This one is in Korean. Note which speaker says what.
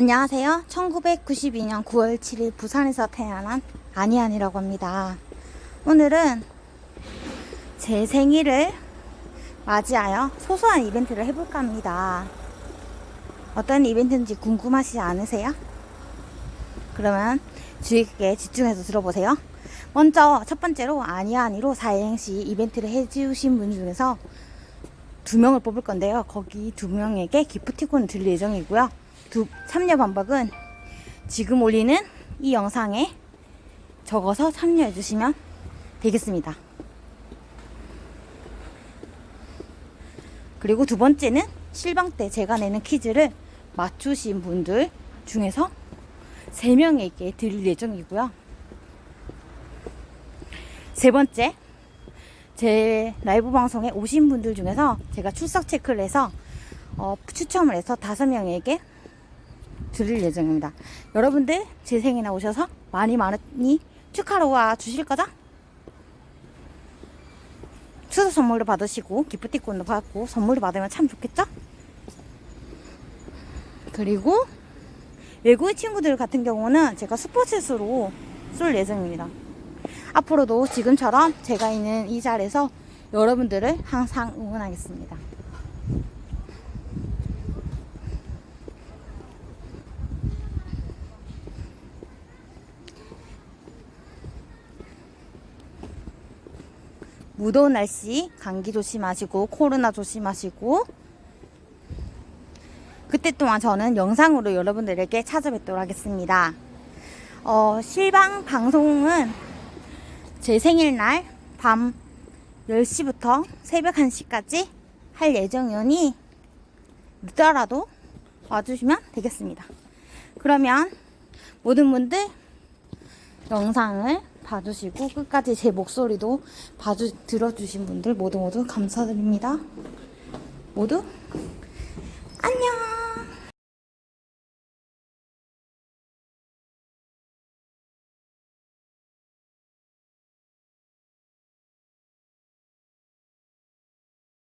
Speaker 1: 안녕하세요. 1992년 9월 7일 부산에서 태어난 아니안이라고 합니다. 오늘은 제 생일을 맞이하여 소소한 이벤트를 해볼까 합니다. 어떤 이벤트인지 궁금하시지 않으세요? 그러면 주의 깊게 집중해서 들어보세요. 먼저 첫 번째로 아니아니로 사행시 이벤트를 해주신 분 중에서 두 명을 뽑을 건데요. 거기 두 명에게 기프티콘을 드릴 예정이고요. 두, 참여 방법은 지금 올리는 이 영상에 적어서 참여해 주시면 되겠습니다. 그리고 두 번째는 실방 때 제가 내는 퀴즈를 맞추신 분들 중에서 세 명에게 드릴 예정이고요. 세 번째, 제 라이브 방송에 오신 분들 중에서 제가 출석 체크를 해서 어, 추첨을 해서 다섯 명에게 드릴 예정입니다. 여러분들 제 생일에 오셔서 많이 많이 축하로 와 주실 거죠? 추석 선물도 받으시고 기프티콘도 받고 선물을 받으면 참 좋겠죠? 그리고 외국인 친구들 같은 경우는 제가 스포츠스로 쏠 예정입니다. 앞으로도 지금처럼 제가 있는 이 자리에서 여러분들을 항상 응원하겠습니다. 무더운 날씨 감기 조심하시고 코로나 조심하시고 그때 동안 저는 영상으로 여러분들에게 찾아뵙도록 하겠습니다. 어, 실방 방송은 제 생일날 밤 10시부터 새벽 1시까지 할 예정이오니 늦더라도 와주시면 되겠습니다. 그러면 모든 분들 영상을 봐주시고 끝까지 제 목소리도 봐주 들어주신 분들 모두 모두 감사드립니다. 모두 안녕.